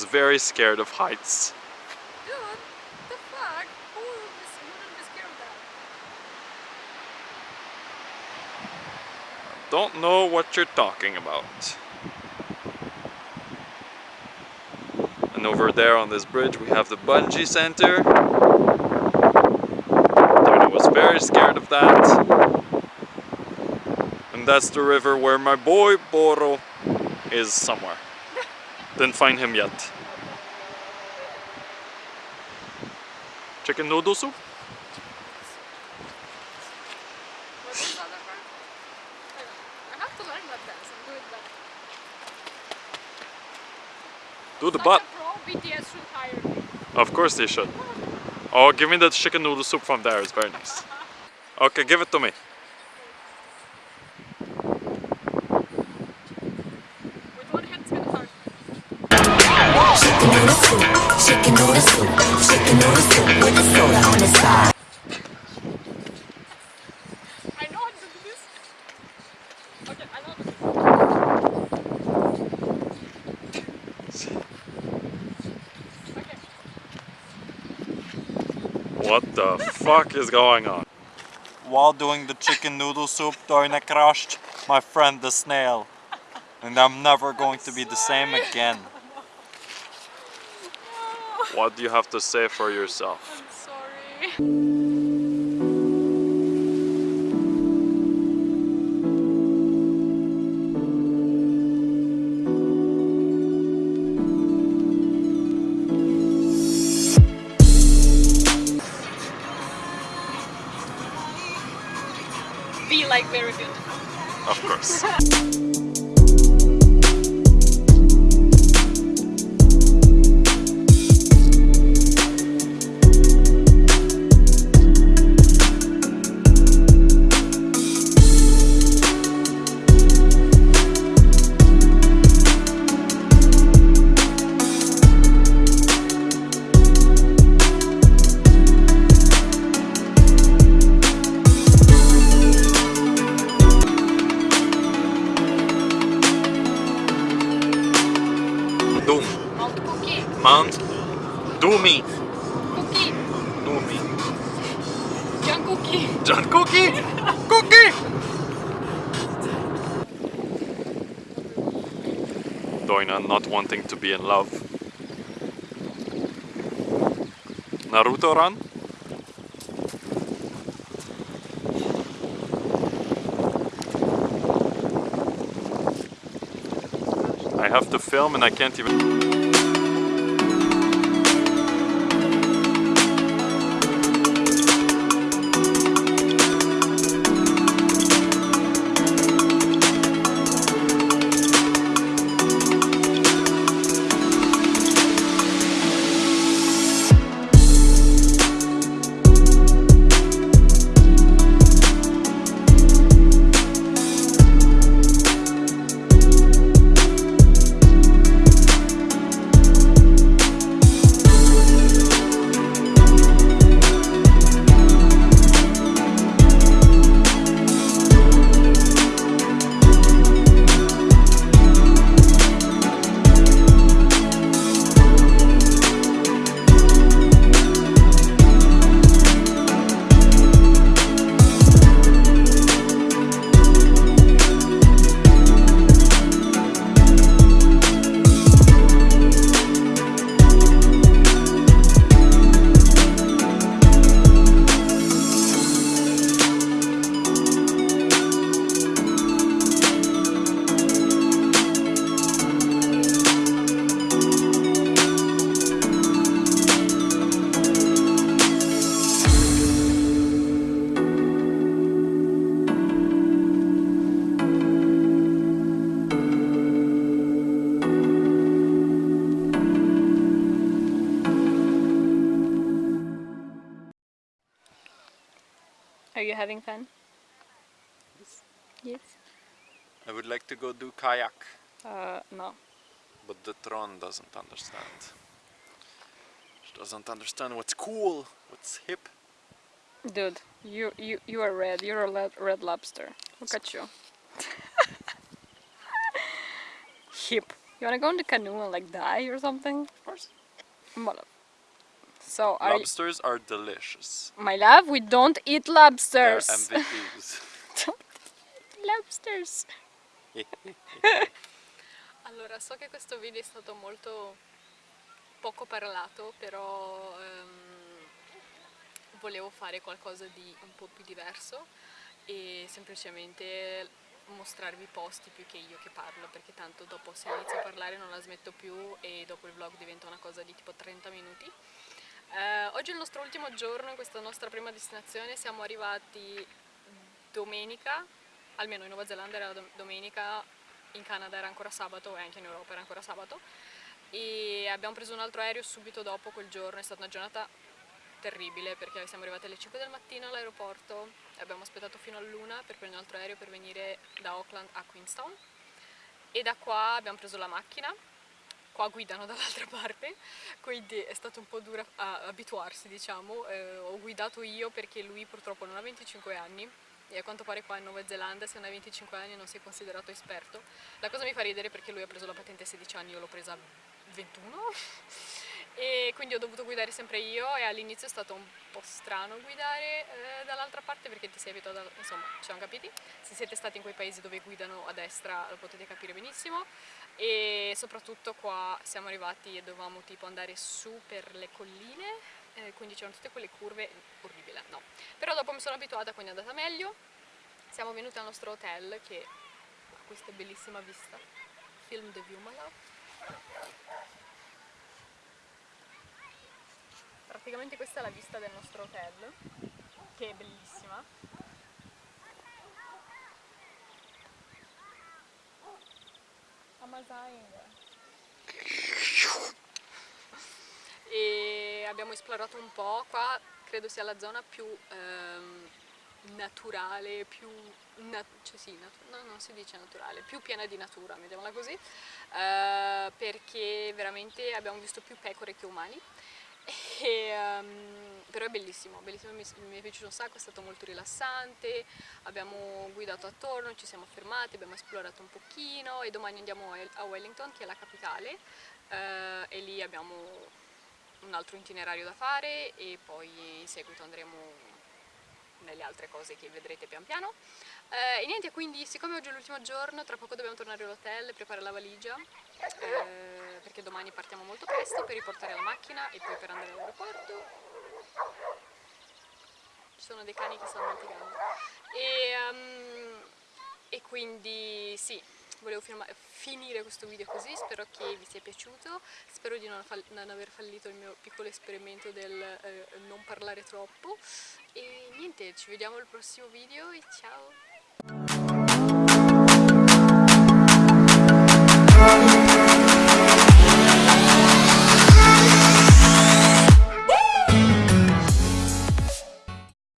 is very scared of heights. Dude, the fuck? Who is, wouldn't be scared of that? Don't know what you're talking about. And over there on this bridge we have the bungee center. Tony was very scared of that. And that's the river where my boy Boro is somewhere. Didn't find him yet. Chicken noodle soup? Do the butt. Of course they should. Oh, give me that chicken noodle soup from there. It's very nice. Okay, give it to me. Noodle soup, chicken noodle soup, chicken noodle soup with the soda on the side. What the fuck is going on? While doing the chicken noodle soup, Doina crushed my friend the snail. And I'm never going to be the same again. What do you have to say for yourself? I'm sorry. Be like very good. Of course. Cookie. John Cookie! Cookie! Doina not wanting to be in love. Naruto run? I have to film and I can't even... having fun? Yes. I would like to go do kayak, Uh, no. but the Tron doesn't understand. She doesn't understand what's cool, what's hip. Dude, you you you are red. You're a red lobster. Look at you. Hip. You wanna go in the canoe and like die or something? Of course. So are Lobsters are delicious. my love? We don't eat They're lobsters. MVPs. lobsters. allora, so che questo video è stato molto poco parlato, però ehm, volevo fare qualcosa di un po' più diverso e semplicemente mostrarvi i posti più che io che parlo, perché tanto dopo se inizio a parlare non la smetto più e dopo il vlog diventa una cosa di tipo 30 minuti. Eh, oggi è il nostro ultimo giorno in questa nostra prima destinazione, siamo arrivati domenica, almeno in Nuova Zelanda era dom- domenica, in Canada era ancora sabato e anche in Europa era ancora sabato. E abbiamo preso un altro aereo subito dopo quel giorno, è stata una giornata terribile perché siamo arrivati alle 5 del mattino all'aeroporto e abbiamo aspettato fino all'una per prendere un altro aereo per venire da Auckland a Queenstown. E da qua abbiamo preso la macchina qua guidano dall'altra parte, quindi è stato un po' dura abituarsi diciamo, Eh, ho guidato io perché lui purtroppo non ha 25 anni e a quanto pare qua in Nuova Zelanda se non hai 25 anni non sei considerato esperto. La cosa mi fa ridere perché lui ha preso la patente a 16 anni, io l'ho presa a 21 e quindi ho dovuto guidare sempre io e all'inizio è stato un po' strano guidare eh, dall'altra parte perché ti sei abituato, insomma ci siamo capiti, se siete stati in quei paesi dove guidano a destra lo potete capire benissimo. E soprattutto qua siamo arrivati e dovevamo tipo andare su per le colline quindi c'erano tutte quelle curve orribile no. Però dopo mi sono abituata quindi è andata meglio. Siamo venuti al nostro hotel che ha questa bellissima vista. Film the view love. Praticamente questa è la vista del nostro hotel che è bellissima. Amazaing. E abbiamo esplorato un po', qua credo sia la zona più ehm, naturale, più, na- cioè sì, natu- no, non si dice naturale, più piena di natura, mettiamola così, eh, perché veramente abbiamo visto più pecore che umani. E, ehm, però è bellissimo, bellissimo, mi, mi è piaciuto un sacco, è stato molto rilassante, abbiamo guidato attorno, ci siamo fermati, abbiamo esplorato un pochino e domani andiamo a a Wellington che è la capitale eh, e lì abbiamo un altro itinerario da fare e poi in seguito andremo nelle altre cose che vedrete pian piano. Eh, e niente, quindi siccome oggi è l'ultimo giorno, tra poco dobbiamo tornare all'hotel, preparare la valigia, eh, perché domani partiamo molto presto per riportare la macchina e poi per andare all'aeroporto. Ci sono dei cani che stanno litigando. E, ehm, e quindi sì, volevo finire questo video così, spero che vi sia piaciuto, spero di non, non aver fallito il mio piccolo esperimento del eh, non parlare troppo e niente, ci vediamo al prossimo video e ciao!